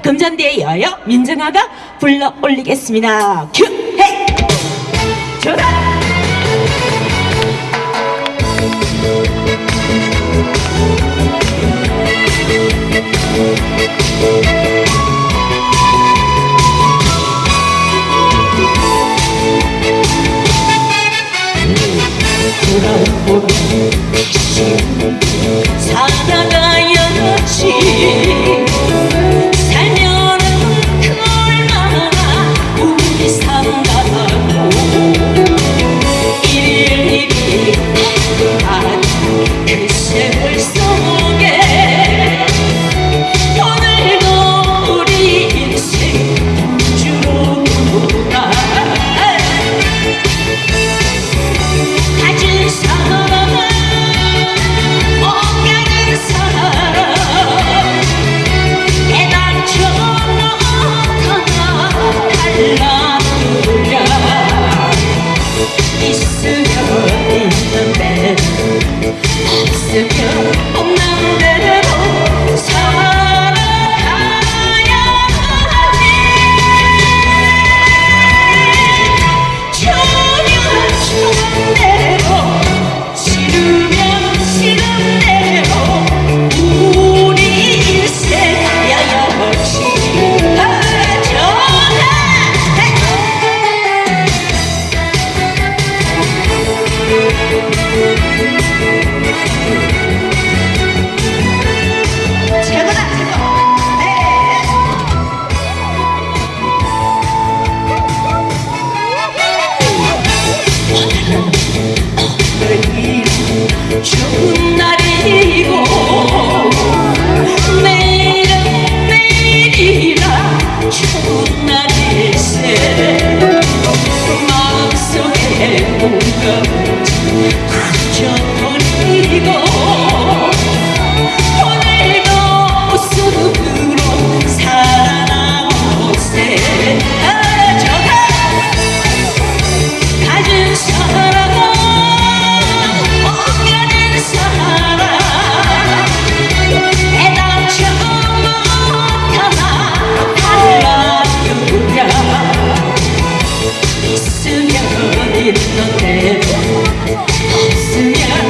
금잔디에 이어여 민정아가 불러 올리겠습니다. 큐! 헤이! 전화! 돌아온 사랑하여 지 있으면 없는데 있으면 없는데 못 살아. Children. 있는데 없으면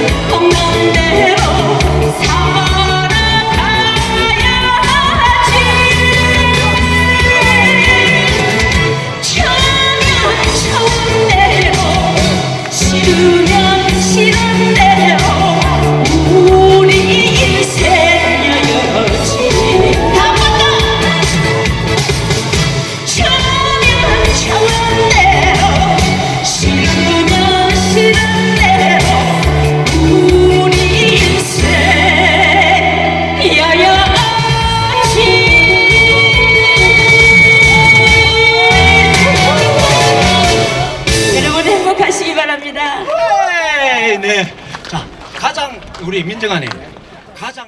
네. 자, 가장 우리 민정아님 가장